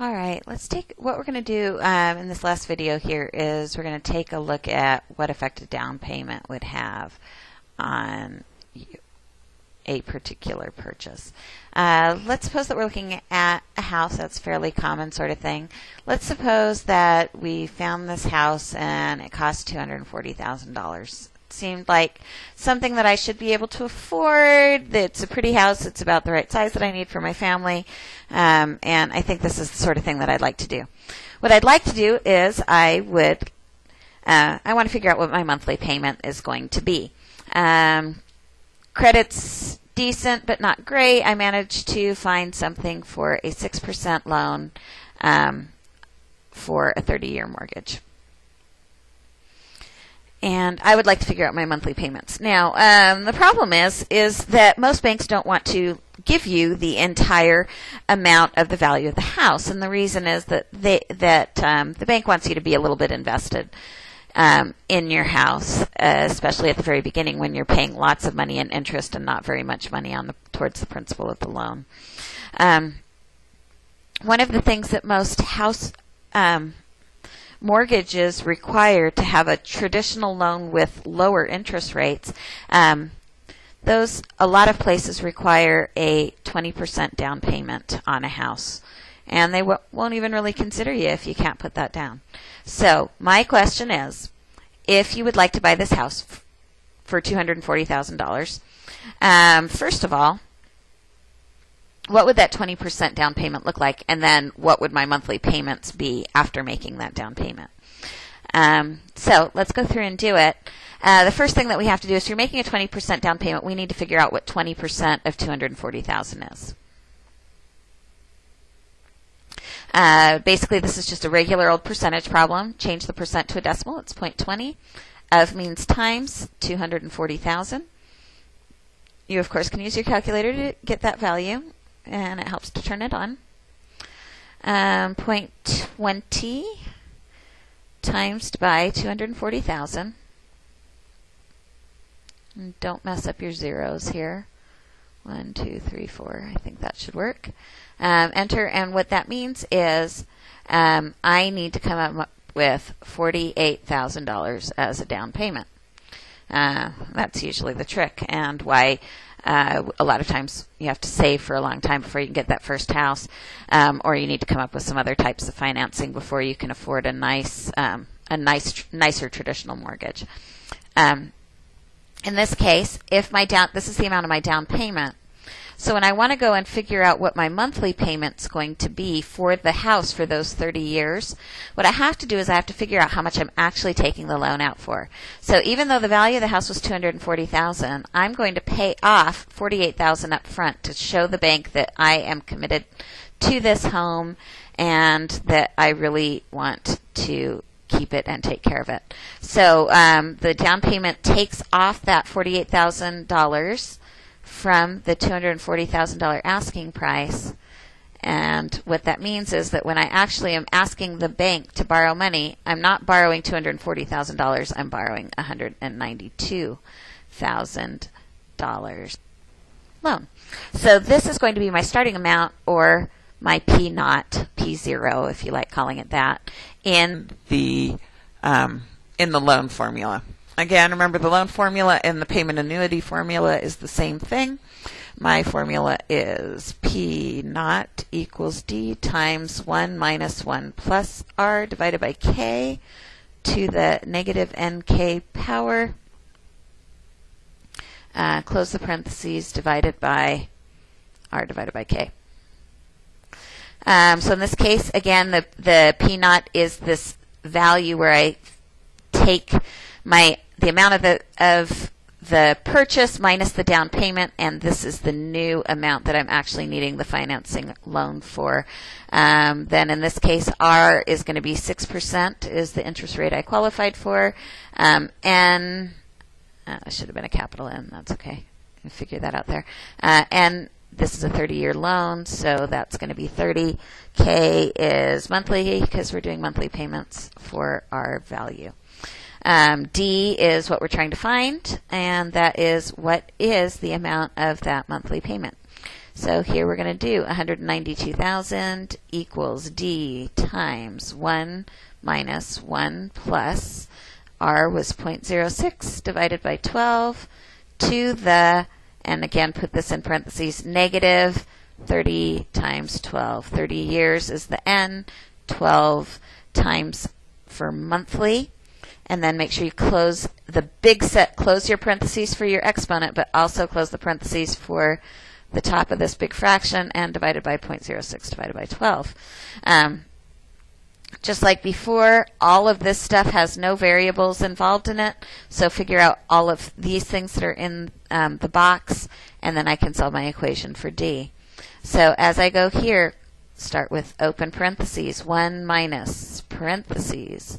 All right, let's take what we're going to do um, in this last video here is we're going to take a look at what effect a down payment would have on a particular purchase. Uh, let's suppose that we're looking at a house that's fairly common sort of thing. Let's suppose that we found this house and it cost $240,000 seemed like something that I should be able to afford. It's a pretty house. It's about the right size that I need for my family. Um, and I think this is the sort of thing that I'd like to do. What I'd like to do is I would, uh, I want to figure out what my monthly payment is going to be. Um, credit's decent, but not great. I managed to find something for a 6% loan um, for a 30 year mortgage and I would like to figure out my monthly payments. Now, um, the problem is is that most banks don't want to give you the entire amount of the value of the house, and the reason is that they that um, the bank wants you to be a little bit invested. Um, in your house, uh, especially at the very beginning when you're paying lots of money in interest and not very much money on the towards the principal of the loan. Um, one of the things that most house um, mortgages require to have a traditional loan with lower interest rates, um, those a lot of places require a 20% down payment on a house, and they won't even really consider you if you can't put that down. So my question is, if you would like to buy this house for $240,000, um, first of all, what would that 20% down payment look like? And then what would my monthly payments be after making that down payment? Um, so let's go through and do it. Uh, the first thing that we have to do is if you're making a 20% down payment, we need to figure out what 20% of 240,000 is. Uh, basically, this is just a regular old percentage problem. Change the percent to a decimal. It's 0.20. Of means times 240,000. You, of course, can use your calculator to get that value and it helps to turn it on. Um, 0.20 times by 240,000. Don't mess up your zeros here. One, two, three, four. I think that should work. Um, enter, and what that means is um, I need to come up with $48,000 as a down payment. Uh, that's usually the trick, and why uh, a lot of times you have to save for a long time before you can get that first house, um, or you need to come up with some other types of financing before you can afford a nice, um, a nice, nicer traditional mortgage. Um, in this case, if my down, this is the amount of my down payment. So when I want to go and figure out what my monthly payment's going to be for the house for those 30 years, what I have to do is I have to figure out how much I'm actually taking the loan out for. So even though the value of the house was 240,000, I'm going to pay off 48,000 up front to show the bank that I am committed to this home and that I really want to keep it and take care of it. So um, the down payment takes off that forty-eight thousand dollars from the $240,000 asking price. And what that means is that when I actually am asking the bank to borrow money, I'm not borrowing $240,000, I'm borrowing $192,000 loan. So this is going to be my starting amount or my P naught, P zero, if you like calling it that, in the um, in the loan formula. Again, remember the loan formula and the payment annuity formula is the same thing. My formula is P naught equals D times 1 minus 1 plus R divided by K to the negative NK power. Uh, close the parentheses divided by R divided by K. Um, so in this case, again, the, the P naught is this value where I take my the amount of the of the purchase minus the down payment, and this is the new amount that I'm actually needing the financing loan for. Um, then in this case, R is going to be 6% is the interest rate I qualified for. Um, N, uh, should have been a capital N, that's okay. I figure that out there. Uh, and this is a 30 year loan, so that's going to be 30. K is monthly because we're doing monthly payments for our value. Um, D is what we're trying to find, and that is what is the amount of that monthly payment. So here we're going to do 192,000 equals D times 1 minus 1 plus R was 0.06 divided by 12 to the, and again put this in parentheses, negative 30 times 12. 30 years is the N, 12 times for monthly. And then make sure you close the big set, close your parentheses for your exponent, but also close the parentheses for the top of this big fraction and divided by 0.06 divided by 12. Um, just like before, all of this stuff has no variables involved in it. So figure out all of these things that are in um, the box, and then I can solve my equation for D. So as I go here, start with open parentheses, 1 minus parentheses,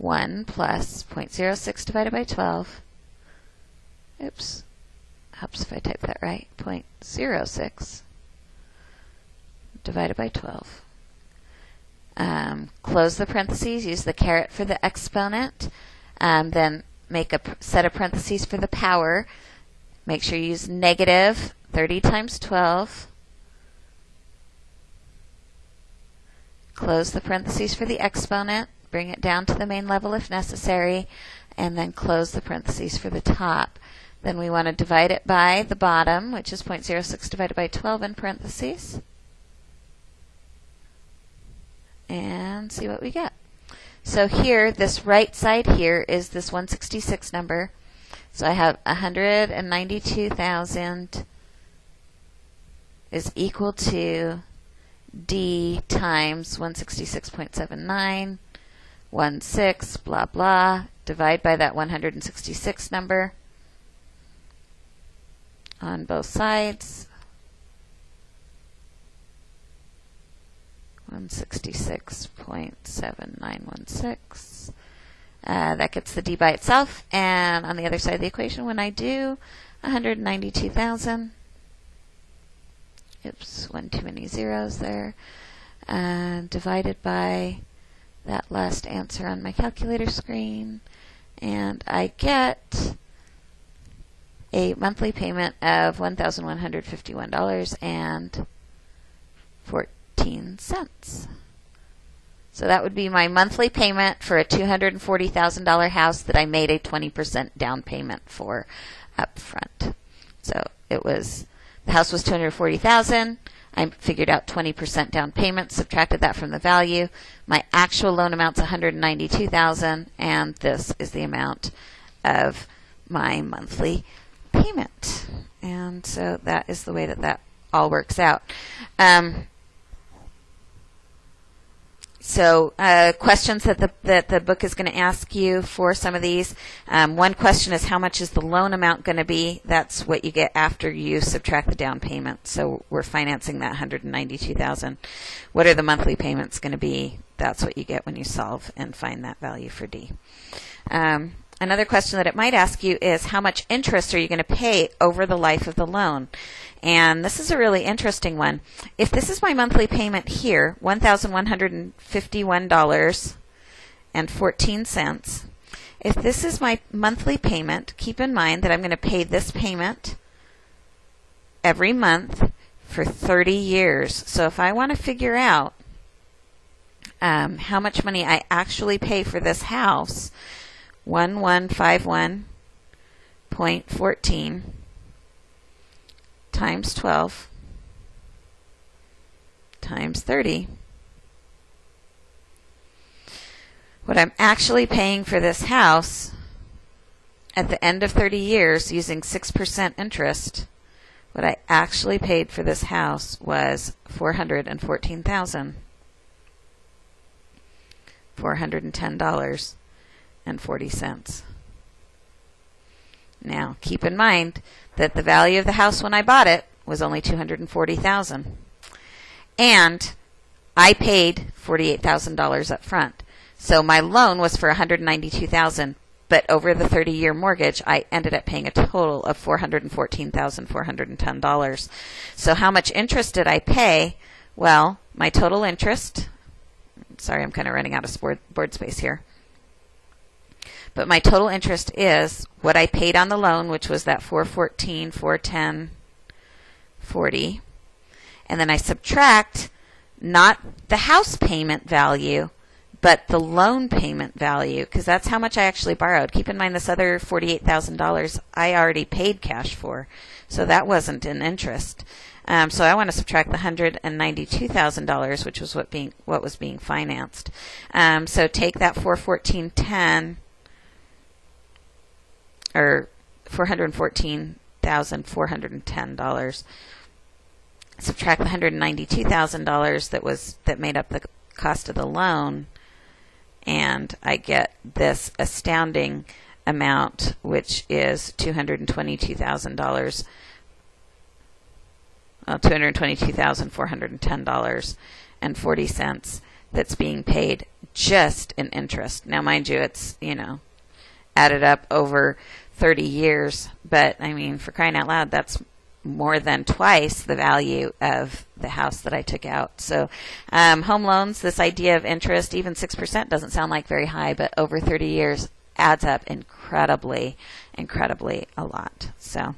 1 plus 0.06 divided by 12. Oops. Helps if I type that right. 0.06 divided by 12. Um, close the parentheses, use the caret for the exponent, um, then make a set of parentheses for the power. Make sure you use negative 30 times 12. Close the parentheses for the exponent, bring it down to the main level if necessary, and then close the parentheses for the top. Then we want to divide it by the bottom, which is 0.06 divided by 12 in parentheses. And see what we get. So here, this right side here is this 166 number. So I have 192,000 is equal to D times 166.79, 16, blah, blah. Divide by that 166 number on both sides. 166.7916. Uh, that gets the d by itself. And on the other side of the equation, when I do 192,000, oops, one too many zeros there, uh, divided by that last answer on my calculator screen, and I get a monthly payment of $1,151.14. So that would be my monthly payment for a $240,000 house that I made a 20% down payment for up front. So it was the house was 240,000. I figured out 20% down payment, subtracted that from the value. My actual loan amount's 192,000 and this is the amount of my monthly payment. And so that is the way that that all works out. Um, so uh, questions that the that the book is going to ask you for some of these. Um, one question is how much is the loan amount going to be? That's what you get after you subtract the down payment. So we're financing that 192,000. What are the monthly payments going to be? That's what you get when you solve and find that value for D. Um, Another question that it might ask you is how much interest are you going to pay over the life of the loan? And this is a really interesting one. If this is my monthly payment here, $1,151.14, if this is my monthly payment, keep in mind that I'm going to pay this payment every month for 30 years. So if I want to figure out um, how much money I actually pay for this house, 1151.14 times 12 times 30. What I'm actually paying for this house at the end of 30 years using 6% interest, what I actually paid for this house was 414,000. $410 and 40 cents. Now, keep in mind that the value of the house when I bought it was only 240,000. And I paid $48,000 up front. So my loan was for 192,000, but over the 30-year mortgage, I ended up paying a total of $414,410. So how much interest did I pay? Well, my total interest, sorry, I'm kind of running out of board, board space here. But my total interest is what I paid on the loan, which was that 414, 410, 40 and then I subtract not the house payment value, but the loan payment value, because that's how much I actually borrowed. Keep in mind this other $48,000 I already paid cash for, so that wasn't in interest. Um, so I want to subtract the $192,000, which was what being what was being financed. Um, so take that 414.10 or $414,410 subtract the $192,000 that was that made up the cost of the loan and I get this astounding amount which is $222,000 uh, $222,410 and 40 cents that's being paid just in interest. Now mind you it's, you know, added up over 30 years, but I mean for crying out loud that's more than twice the value of the house that I took out. So, um, home loans, this idea of interest, even 6% doesn't sound like very high, but over 30 years adds up incredibly, incredibly a lot. So,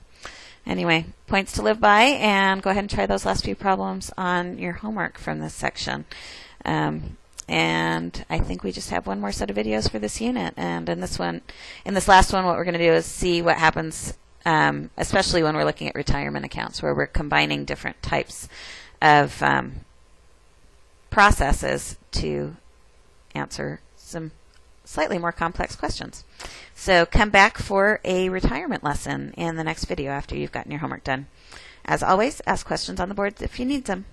anyway, points to live by, and go ahead and try those last few problems on your homework from this section. Um, and I think we just have one more set of videos for this unit. And in this one, in this last one, what we're going to do is see what happens um, especially when we're looking at retirement accounts where we're combining different types of um, processes to answer some slightly more complex questions. So come back for a retirement lesson in the next video after you've gotten your homework done. As always, ask questions on the board if you need them.